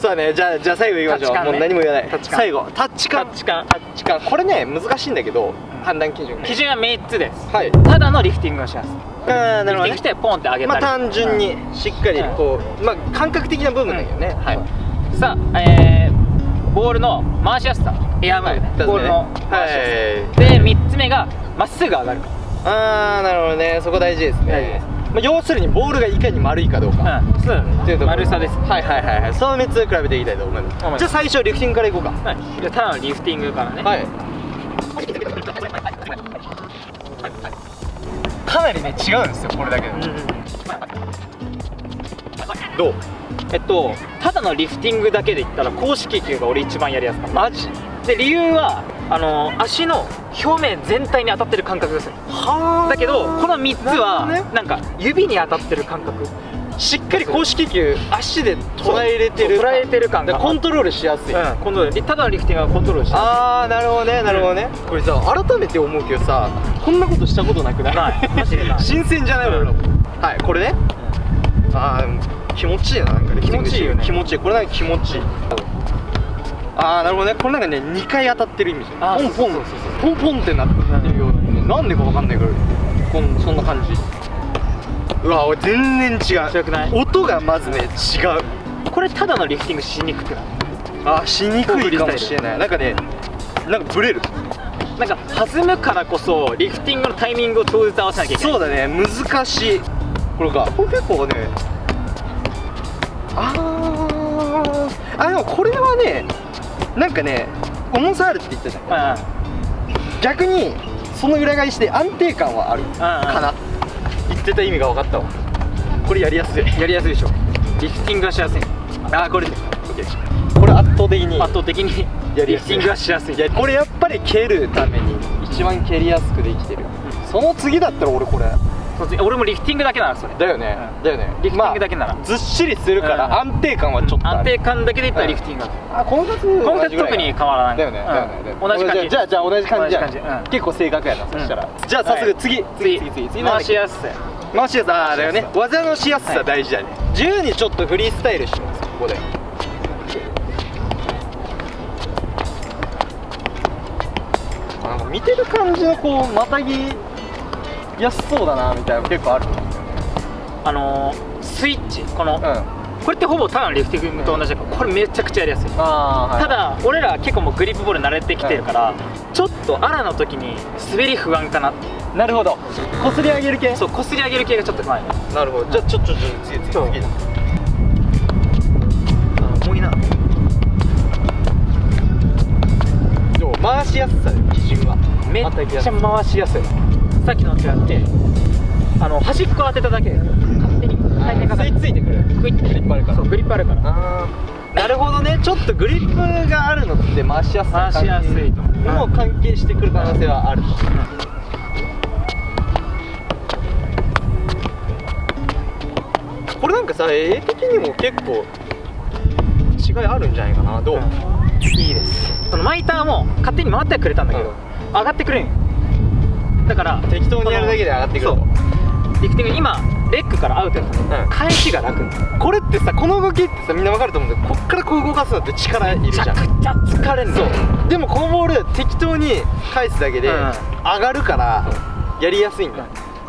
そうだね。じゃあじゃあ最後いきましょう、ね。もう何も言わない。最後。タッチ感。タッチ感。タッチ感。これね難しいんだけど判断基準。基準は3つです。はい。ただのリフティングをしますあーなるほどね。リフティングしてポンって上げたりまあ単純にうん。しっかりこう、まあ感覚的な部分だけどね、うん。はい。さあえー、ボールの回しやすさ。エアムーブ。ね、はい。ボールのは回しやすいさ、で3つ目がまっすぐ上がる。かああなるほどね。そこ大事ですね。大事ですまあ、要するにボールがいかに丸いかどうか、うん。そうだね。っていうと丸さです。はいはいはいはい。その3つ比べていきたいと思いますじゃあ最初リフティングからいこうか。はい。じゃあただのリフティングからね、はい。かなりね違うんですよこれだけで。うんうん。どう？えっとただのリフティングだけで言ったら公式球が俺一番やりやすかった。マジ？で理由はあの足の表面全体に当たってる感覚がす。るはだけどこの3つはなんか指に当たってる感覚。しっかり公式球足で捉えれてる捉えてる感がでコントロールしやすい、うんコントロール。でただのリフティングはコントロールしてああなるほどねなるほどね、これさ改めて思うけどさこんなことしたことなくない？ない。マジでない。新鮮じゃない俺らも。はいこれね。ああ気持ちいいななんかね。気持ちいいよね。気持ちいい。これなんか気持ちいいああなるほどね。これなんかね2回当たってるイメージ。ポンポン。ポンポンってなってるようなねなんでかわかんないからこんそんな感じ。うわ俺全然違う。違くない？音がまずね違う。これただのリフティングしにくくない？あしにくいかもしれない。なんかねなんかブレる。なんか弾むからこそリフティングのタイミングを超絶合わせなきゃいけない。そうだね。難しい。これか。これ結構ねあー。あでもこれはねなんかね重さあるって言った。じゃんうん。逆にその裏返しで安定感はあるかな。言ってた意味が分かったわ。これやりやすい。やりやすいでしょ。リフティングがしやすい。あーこれ。OK これ圧倒的に。圧倒的にやりやすい。リフティングがしやすい。これやっぱり蹴るために一番蹴りやすくできてる、その次だったら俺これ俺もリフティングだけならそれ。だよね、うん。だよね。リフティングだけなら。まあずっしりするからうん。安定感はちょっとある。安定感だけで言ったらリフティングだあこの2つこの2つ特に変わらない。だよね、同じ感じ。じゃあじゃあ同じ感じ。じゃん。結構正確やな、そしたら。じゃあ早速次、次。次次次。回しやすさ回しやすさ。あーだよね。技のしやすさ大事だね、自由にちょっとフリースタイルしますここで。見てる感じのこうまたぎやすそうだなみたいなの結構ある？あのースイッチ。この、うん。あこれってほぼただのリフティングと同じだからこれめちゃくちゃやりやすい。はい、ただ俺ら結構もうグリップボール慣れてきてるから、ちょっとアラの時に滑り不安かな。なるほど。こすり上げる系？そうこすり上げる系がちょっと前なるほどじゃあちょっとちょっと次次そう。次重いな。でも回しやすさで基準は。めっちゃ回しやすいさっきのと違ってあの端っこ当てただけで勝手に回転が吸い付いてくる。グリップあるから。そうグリップあるから。なるほどね。ちょっとグリップがあるのって回しやすさ回しやすい。とも関係してくる可能性はあると。これなんかさ絵的にも結構違いあるんじゃないかな。どう、いいです。そのマイターも勝手に回ってはくれたんだけど、うん。上がってくれん。よだから適当にやるだけで上がってくる。とそう。リフティング今レッグからアウトやった。の、うん。返しが楽これってさこの動きってさみんなわかると思うんだけどこっからこう動かすのって力いるじゃん。めちゃくちゃ疲れんのそう。でもこのボール適当に返すだけでうん。上がるからやりやすいんだ。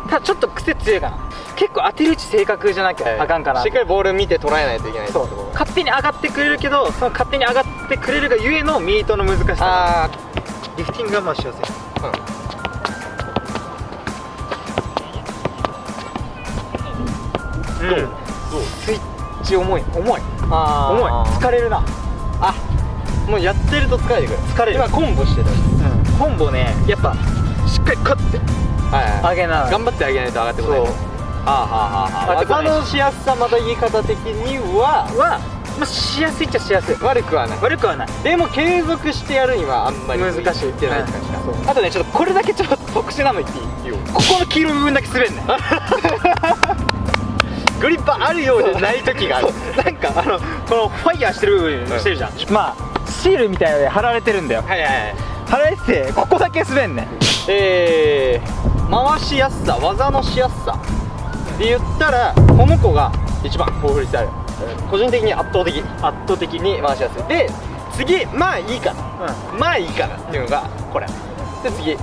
ただちょっと癖強いかな。結構当てる位置正確じゃなきゃあかんから。しっかりボール見て捉えないといけないそう。勝手に上がってくれるけどその勝手に上がってくれるがゆえのミートの難しさああリフティングがまあしやすいどうどう？スイッチ重い。重い。あ重い。疲れるな。あ。もうやってると疲れてくる。疲れる。今コンボしてたし。コンボねやっぱしっかりカッて。はいはい。上げな頑張ってあげないと上がってこない。ああはあはあ。技のしやすさまた言い方的にはは、まあ、しやすいっちゃしやすい。悪くはない。悪くはない。でも継続してやるにはあんまり難しい。向てないって感じかあとねちょっとこれだけちょっと特殊なの言っていい？ここの黄色い部分だけ滑んねん グリップあるようでない時がある。なんかあのこのファイヤーしてるしてるじゃん、まあシールみたいなので貼られてるんだよ。はいはいはい。貼られててここだけ滑んねん。えー、回しやすさ技のしやすさ。で言ったらこの子が一番ボーフリースタイル個人的に圧倒的圧倒的に回しやすい。で次まあいいかな。まあいいかなっていうのがこれ。で次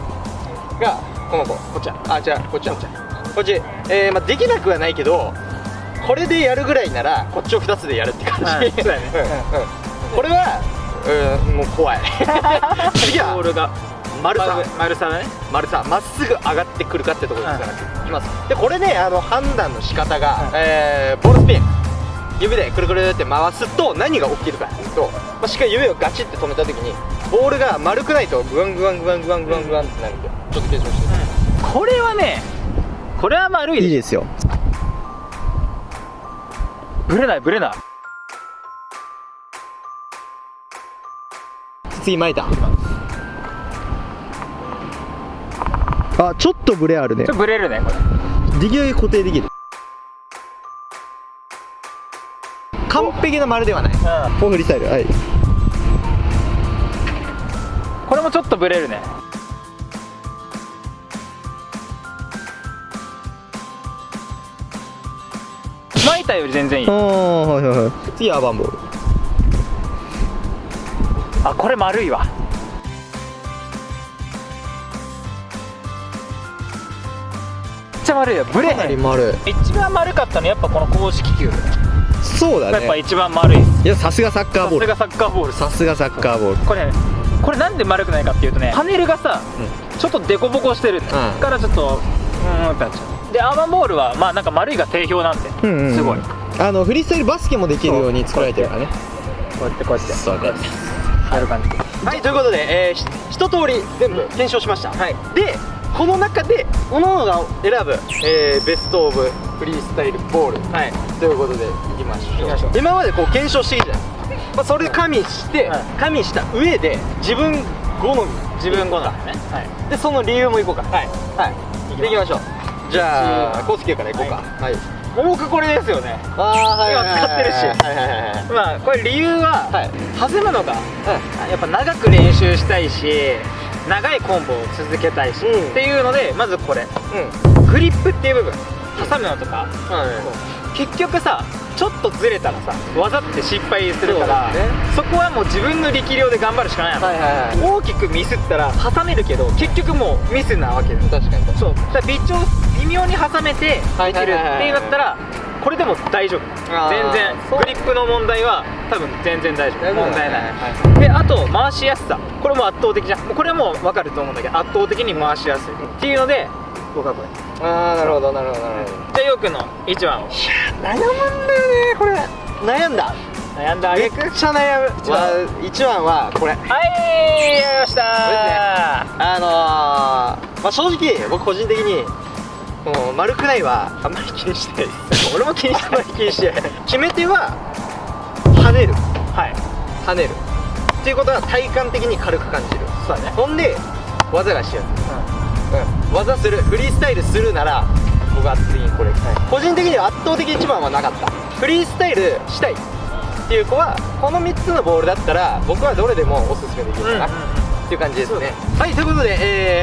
がこの子。こっちあじゃあこっちこっち。こっち。えー、まあできなくはないけどこれでやるぐらいならこっちを2つでやるって感じ、はいそうだね。うんうん。これはうんもう怖い。次はボールが。丸さ。丸さだね。丸さ。まっすぐ上がってくるかってところですから、いきます。でこれねあの判断の仕方が、えーボールスピン。指でくるくるって回すと何が起きるかっていうと、まあ、しっかり指をガチって止めた時にボールが丸くないとグワングワングワングワングワングワンってなるんでちょっと検証して。これはねこれは丸いですよブレないブレない。次巻いたあちょっとブレあるね。ちょっとブレるねこれ。できるだけ固定できる。完璧な丸ではない。うん。フリースタイルはい。これもちょっとブレるねたより全然いい。はいはいはい。次アバンボー。ルあこれ丸いわ。めっちゃ丸いよブレへん。り丸い。一番丸かったのやっぱこの公式球。そうだね。やっぱ一番丸い。いやさすがサッカーボール。さすがサッカーボール。さすがサッカーボール。これこれなんで丸くないかっていうとねパネルがさ、ちょっとデコボコしてる、からちょっとうんってなっちゃうでアーバンボールはまあなんか丸いが定評なんで、うんうんうん。すごい。あのフリースタイルバスケもできるように作られてるからね。こうやってこうやってそうです。やる感じはいということで、えー、ひ一通り全部検証しました、はい。でこの中で各々が選ぶ、えーベストオブフリースタイルボールはい。ということでいきましょう。いきましょう。今までこう検証してきたじゃないまあ、それで加味して、はい。加味した上で自分好み。自分好みね。はい。でその理由もいこうか。はい。はい。でいきましょうじゃあコースケからいこうか。はい、僕これですよね。ああはい今使ってるし。はいはいはいはい。まあこれ理由は、はい。弾むのがやっぱ長く練習したいし長いコンボを続けたいし、うん。っていうのでまずこれ。うん。グリップっていう部分。挟むのとか。は結局さちょっとずれたらさ技って失敗するからそね。そこはもう自分の力量で頑張るしかないの、はいはいはい。大きくミスったら挟めるけど結局もうミスなわけです。確かにそう。だから微調微妙に挟めてではいきるっていうんだったらこれでも大丈夫。全然。グリップの問題は多分全然大丈夫。問題ない、はであと回しやすさ。これも圧倒的じゃん。これはもう分かると思うんだけど圧倒的に回しやすい。っていうので僕はこれじああなるほどなるほどなるほど。ゃあようくんの1番を悩むんだよねこれ。悩んだ？悩んだあめっちゃ悩む。一番。わ一番はこれ。はいやりました。あのー、まあ正直僕個人的にこの丸くないはあんまり気にして 俺も気にしてない気にしてない。決め手は跳ねる。はい。跳ねる。っていうことは体感的に軽く感じる。そうだね。ほんで技がしやすいうん、技するフリースタイルするなら僕は次にこれ、個人的には圧倒的一番はなかった。フリースタイルしたいっていう子はこの3つのボールだったら僕はどれでもおすすめできるかな、っていう感じですね。はいということで、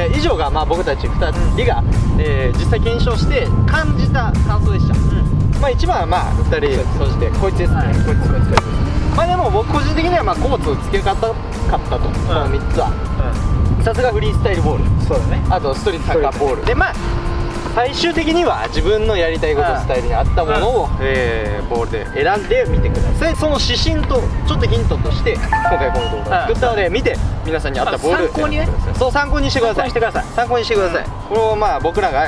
えー以上がまあ僕たち2人が、えー実際検証して感じた感想でした、まあ一番はまあ2人総じてこいつですね、はい。こいつこいつこいつまあでも僕個人的にはまあコーツをつけ方かったと、この3つはさすがフリースタイルボール。そうだね。あとストリートサッカーボール。でまあ最終的には自分のやりたいことうんスタイルに合ったものを、えーボールで選んでみてください。その指針とちょっとヒントとして今回この動画を作ったので見て皆さんに合ったボールあ参考にね。そう参考にしてください。参考にしてください。参考にしてください、これをまあ僕らが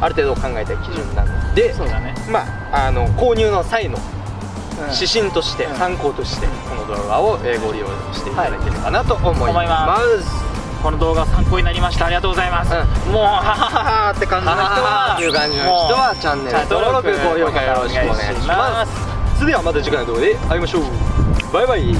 ある程度考えた基準なので。そうだね。まああの購入の際のうん。指針として、うん。参考としてこの動画を、えーご利用していただければなと思います,、思いますこの動画参考になりました。ありがとうございます、うもうははははって感じの人はいう感じの人はチャンネル登録高評価よろしくお願いします。それではまた次回の動画で会いましょう。バイバイ